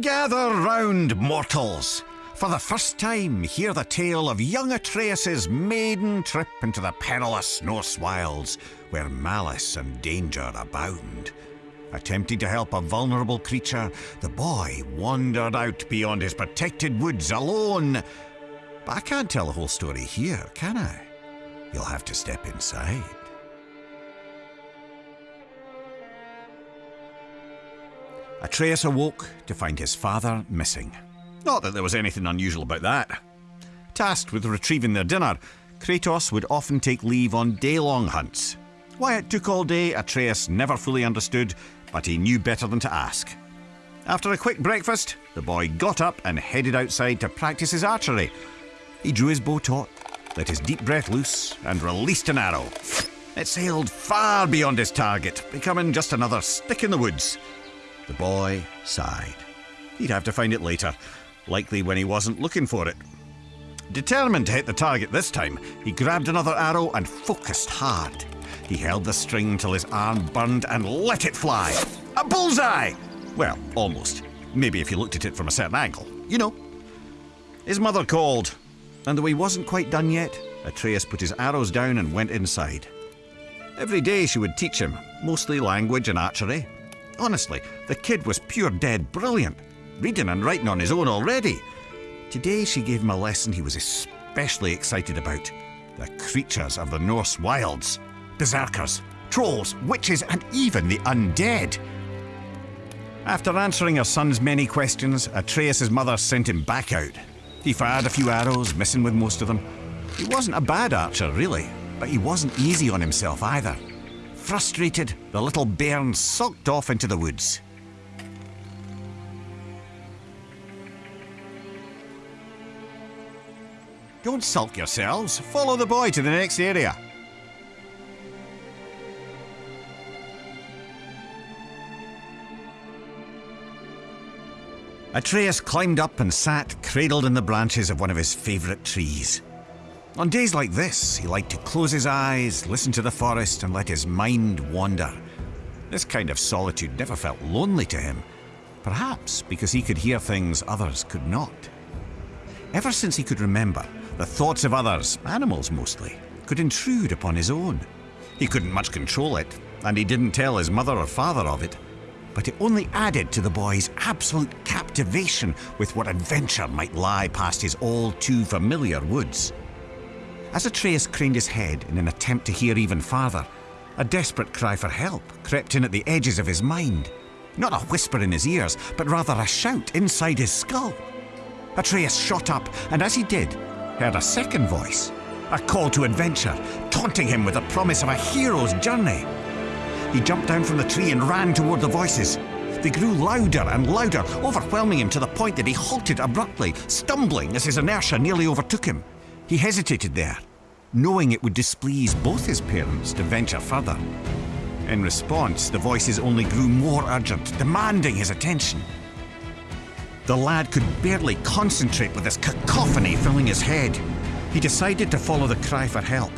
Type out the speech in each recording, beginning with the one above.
Gather round, mortals! For the first time, hear the tale of young Atreus's maiden trip into the perilous Norse wilds, where malice and danger abound. Attempting to help a vulnerable creature, the boy wandered out beyond his protected woods alone. But I can't tell the whole story here, can I? You'll have to step inside. Atreus awoke to find his father missing. Not that there was anything unusual about that. Tasked with retrieving their dinner, Kratos would often take leave on day long hunts. Why it took all day, Atreus never fully understood, but he knew better than to ask. After a quick breakfast, the boy got up and headed outside to practice his archery. He drew his bow taut, let his deep breath loose, and released an arrow. It sailed far beyond his target, becoming just another stick in the woods. The boy sighed. He'd have to find it later, likely when he wasn't looking for it. Determined to hit the target this time, he grabbed another arrow and focused hard. He held the string till his arm burned and let it fly. A bullseye! Well, almost. Maybe if you looked at it from a certain angle. You know. His mother called, and though he wasn't quite done yet, Atreus put his arrows down and went inside. Every day she would teach him, mostly language and archery. Honestly, the kid was pure dead brilliant, reading and writing on his own already. Today she gave him a lesson he was especially excited about the creatures of the Norse wilds berserkers, trolls, witches, and even the undead. After answering her son's many questions, Atreus' mother sent him back out. He fired a few arrows, missing with most of them. He wasn't a bad archer, really, but he wasn't easy on himself either. Frustrated, the little bairn sulked off into the woods. Don't sulk yourselves. Follow the boy to the next area. Atreus climbed up and sat cradled in the branches of one of his favourite trees. On days like this, he liked to close his eyes, listen to the forest, and let his mind wander. This kind of solitude never felt lonely to him, perhaps because he could hear things others could not. Ever since he could remember, the thoughts of others, animals mostly, could intrude upon his own. He couldn't much control it, and he didn't tell his mother or father of it but it only added to the boy's absolute captivation with what adventure might lie past his all too familiar woods. As Atreus craned his head in an attempt to hear even farther, a desperate cry for help crept in at the edges of his mind. Not a whisper in his ears, but rather a shout inside his skull. Atreus shot up, and as he did, heard a second voice, a call to adventure, taunting him with the promise of a hero's journey. He jumped down from the tree and ran toward the voices. They grew louder and louder, overwhelming him to the point that he halted abruptly, stumbling as his inertia nearly overtook him. He hesitated there, knowing it would displease both his parents to venture further. In response, the voices only grew more urgent, demanding his attention. The lad could barely concentrate with this cacophony filling his head. He decided to follow the cry for help.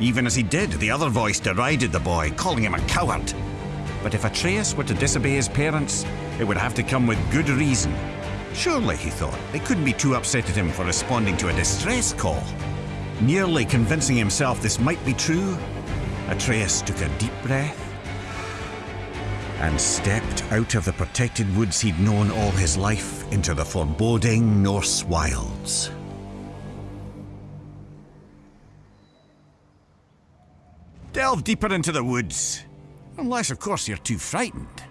Even as he did, the other voice derided the boy, calling him a coward. But if Atreus were to disobey his parents, it would have to come with good reason. Surely, he thought, they couldn't be too upset at him for responding to a distress call. Nearly convincing himself this might be true, Atreus took a deep breath and stepped out of the protected woods he'd known all his life into the foreboding Norse wilds. Delve deeper into the woods. Unless, of course, you're too frightened.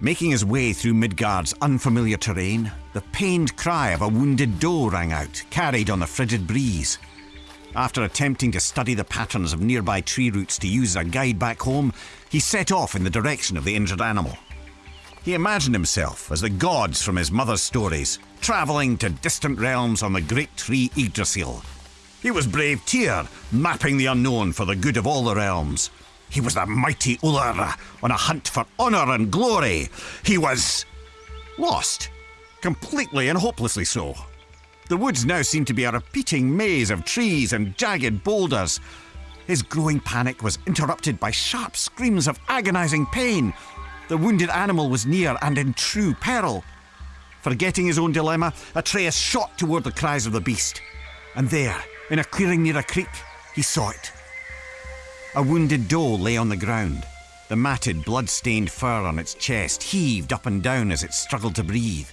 Making his way through Midgard's unfamiliar terrain, the pained cry of a wounded doe rang out, carried on the frigid breeze. After attempting to study the patterns of nearby tree roots to use as a guide back home, he set off in the direction of the injured animal. He imagined himself as the gods from his mother's stories, travelling to distant realms on the great tree Yggdrasil. He was brave Tyr, mapping the unknown for the good of all the realms. He was the mighty Ullr, on a hunt for honour and glory. He was lost, completely and hopelessly so. The woods now seemed to be a repeating maze of trees and jagged boulders. His growing panic was interrupted by sharp screams of agonizing pain. The wounded animal was near and in true peril. Forgetting his own dilemma, Atreus shot toward the cries of the beast. And there, in a clearing near a creek, he saw it. A wounded doe lay on the ground. The matted, blood-stained fur on its chest heaved up and down as it struggled to breathe.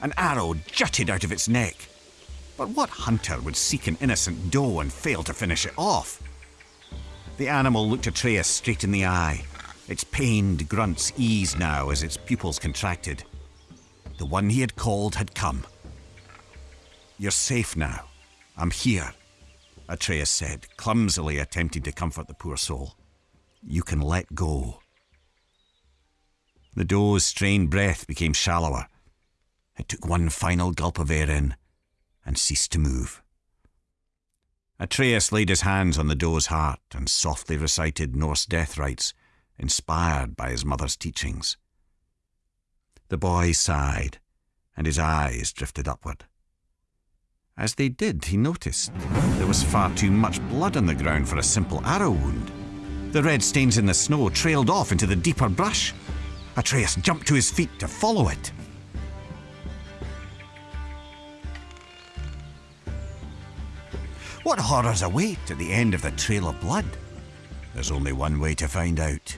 An arrow jutted out of its neck. But what hunter would seek an innocent doe and fail to finish it off? The animal looked Atreus straight in the eye. Its pained grunts eased now as its pupils contracted. The one he had called had come. You're safe now. I'm here, Atreus said, clumsily attempting to comfort the poor soul. You can let go. The doe's strained breath became shallower. It took one final gulp of air in and ceased to move. Atreus laid his hands on the doe's heart and softly recited Norse death rites, inspired by his mother's teachings. The boy sighed, and his eyes drifted upward. As they did, he noticed there was far too much blood on the ground for a simple arrow wound. The red stains in the snow trailed off into the deeper brush. Atreus jumped to his feet to follow it. What horrors await at the end of the trail of blood? There's only one way to find out.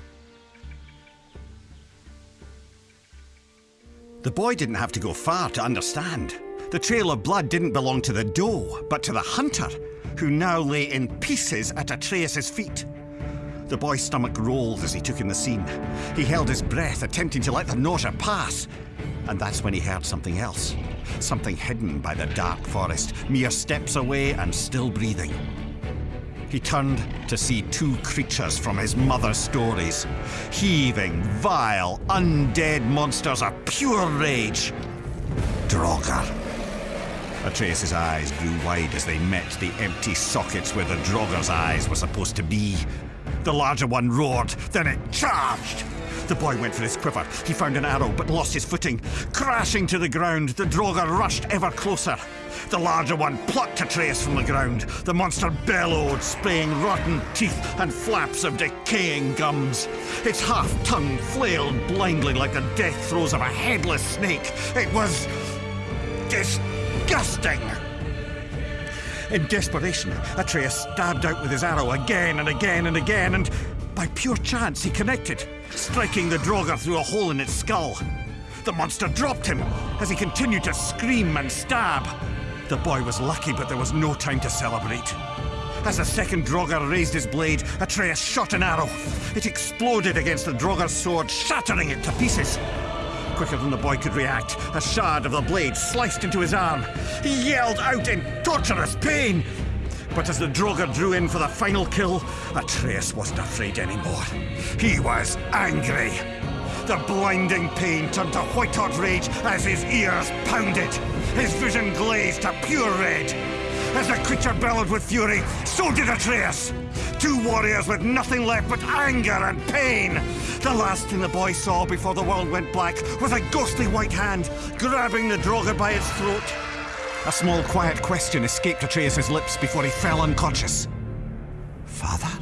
The boy didn't have to go far to understand. The trail of blood didn't belong to the doe, but to the hunter, who now lay in pieces at Atreus's feet. The boy's stomach rolled as he took in the scene. He held his breath, attempting to let the nausea pass. And that's when he heard something else. Something hidden by the dark forest, mere steps away and still breathing. He turned to see two creatures from his mother's stories. Heaving, vile, undead monsters of pure rage. Draugr. Atreus' eyes grew wide as they met the empty sockets where the Draugr's eyes were supposed to be. The larger one roared, then it charged. The boy went for his quiver. He found an arrow, but lost his footing. Crashing to the ground, the Draugr rushed ever closer. The larger one plucked Atreus from the ground. The monster bellowed, spraying rotten teeth and flaps of decaying gums. Its half tongue flailed blindly like the death throes of a headless snake. It was disgusting. In desperation, Atreus stabbed out with his arrow again and again and again, and by pure chance he connected, striking the Draugr through a hole in its skull. The monster dropped him as he continued to scream and stab. The boy was lucky, but there was no time to celebrate. As the second Draugr raised his blade, Atreus shot an arrow. It exploded against the Draugr's sword, shattering it to pieces. Quicker than the boy could react, a shard of the blade sliced into his arm. He yelled out in torturous pain. But as the Draugr drew in for the final kill, Atreus wasn't afraid anymore. He was angry. The blinding pain turned to white-hot rage as his ears pounded. His vision glazed to pure red. As the creature bellowed with fury, so did Atreus. Two warriors with nothing left but anger and pain. The last thing the boy saw before the world went black was a ghostly white hand grabbing the Draugr by its throat. A small, quiet question escaped Atreus' lips before he fell unconscious. Father?